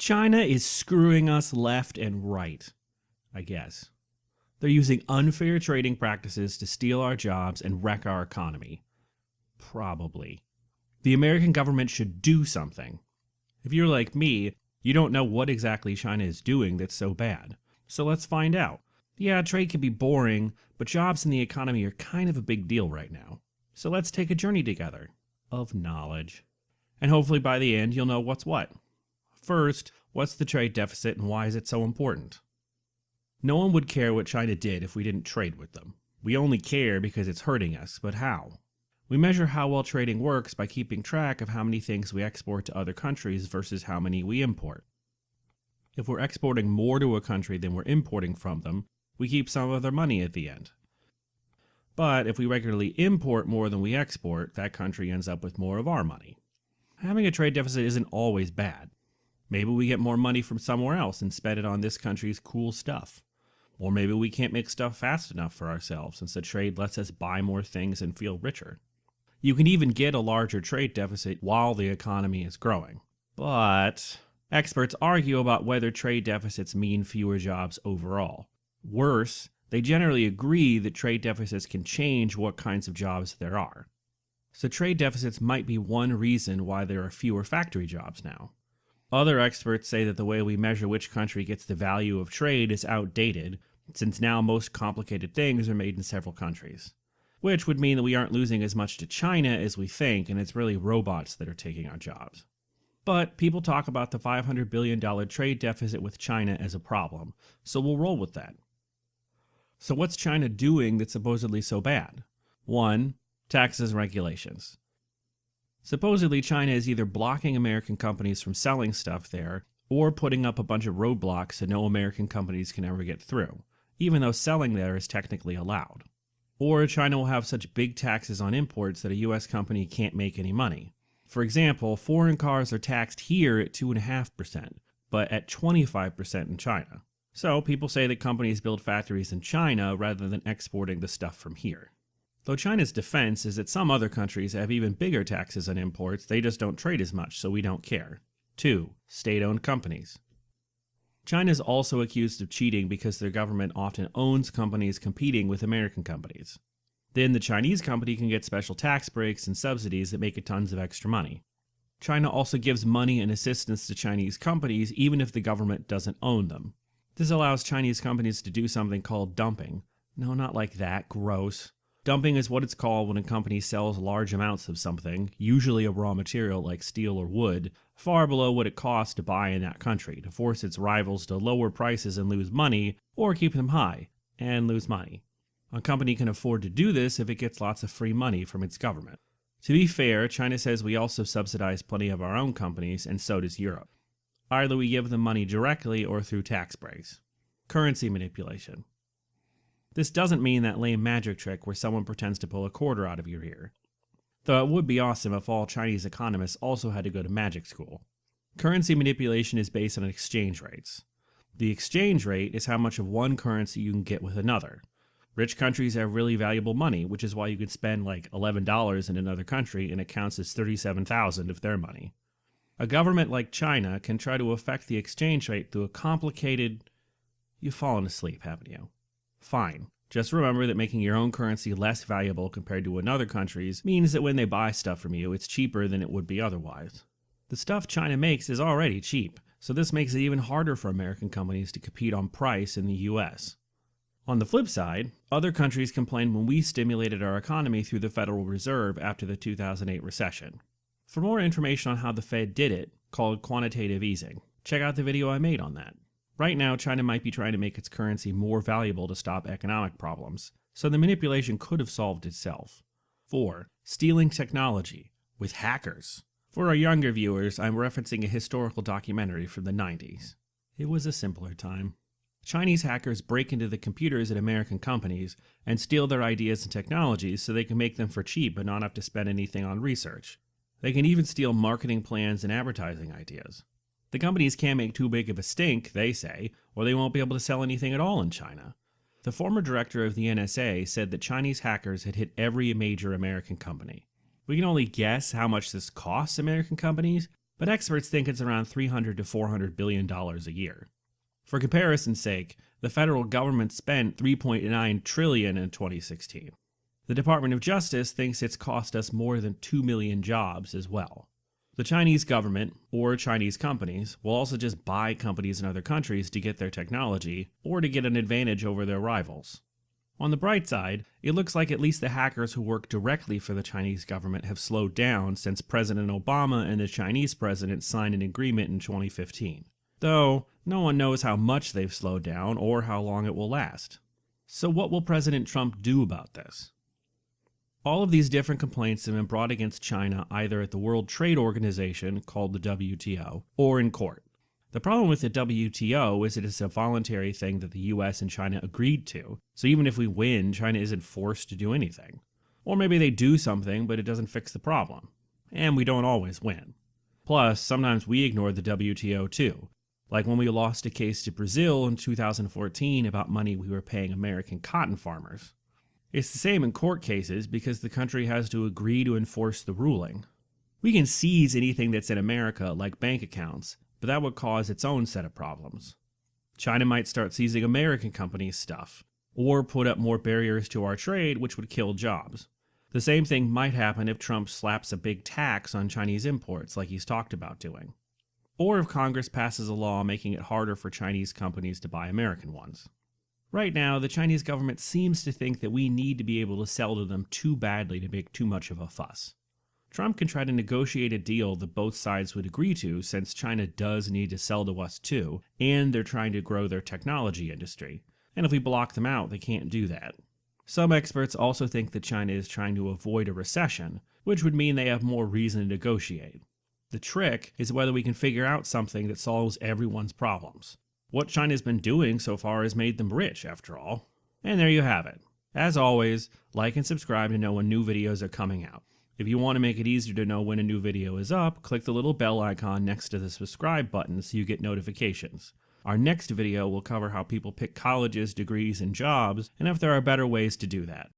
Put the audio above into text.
China is screwing us left and right, I guess. They're using unfair trading practices to steal our jobs and wreck our economy. Probably. The American government should do something. If you're like me, you don't know what exactly China is doing that's so bad. So let's find out. Yeah, trade can be boring, but jobs in the economy are kind of a big deal right now. So let's take a journey together of knowledge. And hopefully by the end, you'll know what's what. First, what's the trade deficit and why is it so important? No one would care what China did if we didn't trade with them. We only care because it's hurting us, but how? We measure how well trading works by keeping track of how many things we export to other countries versus how many we import. If we're exporting more to a country than we're importing from them, we keep some of their money at the end. But if we regularly import more than we export, that country ends up with more of our money. Having a trade deficit isn't always bad. Maybe we get more money from somewhere else and spend it on this country's cool stuff. Or maybe we can't make stuff fast enough for ourselves since the trade lets us buy more things and feel richer. You can even get a larger trade deficit while the economy is growing. But experts argue about whether trade deficits mean fewer jobs overall. Worse, they generally agree that trade deficits can change what kinds of jobs there are. So trade deficits might be one reason why there are fewer factory jobs now. Other experts say that the way we measure which country gets the value of trade is outdated, since now most complicated things are made in several countries. Which would mean that we aren't losing as much to China as we think, and it's really robots that are taking our jobs. But people talk about the $500 billion trade deficit with China as a problem, so we'll roll with that. So what's China doing that's supposedly so bad? 1. Taxes and regulations. Supposedly, China is either blocking American companies from selling stuff there, or putting up a bunch of roadblocks so no American companies can ever get through, even though selling there is technically allowed. Or China will have such big taxes on imports that a US company can't make any money. For example, foreign cars are taxed here at 2.5%, but at 25% in China. So people say that companies build factories in China rather than exporting the stuff from here. Though China's defense is that some other countries have even bigger taxes on imports, they just don't trade as much, so we don't care. 2. State-owned companies. China is also accused of cheating because their government often owns companies competing with American companies. Then the Chinese company can get special tax breaks and subsidies that make it tons of extra money. China also gives money and assistance to Chinese companies even if the government doesn't own them. This allows Chinese companies to do something called dumping. No, not like that, gross. Dumping is what it's called when a company sells large amounts of something, usually a raw material like steel or wood, far below what it costs to buy in that country, to force its rivals to lower prices and lose money, or keep them high and lose money. A company can afford to do this if it gets lots of free money from its government. To be fair, China says we also subsidize plenty of our own companies, and so does Europe. Either we give them money directly or through tax breaks. Currency manipulation. This doesn't mean that lame magic trick where someone pretends to pull a quarter out of your ear. Though it would be awesome if all Chinese economists also had to go to magic school. Currency manipulation is based on exchange rates. The exchange rate is how much of one currency you can get with another. Rich countries have really valuable money, which is why you could spend like $11 in another country and it counts as 37,000 of their money. A government like China can try to affect the exchange rate through a complicated... You've fallen asleep, haven't you? Fine. Just remember that making your own currency less valuable compared to another country's means that when they buy stuff from you, it's cheaper than it would be otherwise. The stuff China makes is already cheap, so this makes it even harder for American companies to compete on price in the US. On the flip side, other countries complained when we stimulated our economy through the Federal Reserve after the 2008 recession. For more information on how the Fed did it, called quantitative easing, check out the video I made on that. Right now, China might be trying to make its currency more valuable to stop economic problems, so the manipulation could have solved itself. 4. Stealing technology with hackers. For our younger viewers, I'm referencing a historical documentary from the 90s. It was a simpler time. Chinese hackers break into the computers at American companies and steal their ideas and technologies so they can make them for cheap but not have to spend anything on research. They can even steal marketing plans and advertising ideas. The companies can't make too big of a stink, they say, or they won't be able to sell anything at all in China. The former director of the NSA said that Chinese hackers had hit every major American company. We can only guess how much this costs American companies, but experts think it's around 300 to 400 billion dollars a year. For comparison's sake, the federal government spent 3.9 trillion in 2016. The Department of Justice thinks it's cost us more than 2 million jobs as well. The Chinese government, or Chinese companies, will also just buy companies in other countries to get their technology, or to get an advantage over their rivals. On the bright side, it looks like at least the hackers who work directly for the Chinese government have slowed down since President Obama and the Chinese president signed an agreement in 2015. Though, no one knows how much they've slowed down or how long it will last. So what will President Trump do about this? All of these different complaints have been brought against China either at the World Trade Organization, called the WTO, or in court. The problem with the WTO is it is a voluntary thing that the US and China agreed to, so even if we win, China isn't forced to do anything. Or maybe they do something, but it doesn't fix the problem. And we don't always win. Plus, sometimes we ignore the WTO too, like when we lost a case to Brazil in 2014 about money we were paying American cotton farmers. It's the same in court cases because the country has to agree to enforce the ruling. We can seize anything that's in America, like bank accounts, but that would cause its own set of problems. China might start seizing American companies' stuff, or put up more barriers to our trade, which would kill jobs. The same thing might happen if Trump slaps a big tax on Chinese imports, like he's talked about doing. Or if Congress passes a law making it harder for Chinese companies to buy American ones. Right now, the Chinese government seems to think that we need to be able to sell to them too badly to make too much of a fuss. Trump can try to negotiate a deal that both sides would agree to since China does need to sell to us too, and they're trying to grow their technology industry. And if we block them out, they can't do that. Some experts also think that China is trying to avoid a recession, which would mean they have more reason to negotiate. The trick is whether we can figure out something that solves everyone's problems. What China's been doing so far has made them rich, after all. And there you have it. As always, like and subscribe to know when new videos are coming out. If you want to make it easier to know when a new video is up, click the little bell icon next to the subscribe button so you get notifications. Our next video will cover how people pick colleges, degrees, and jobs, and if there are better ways to do that.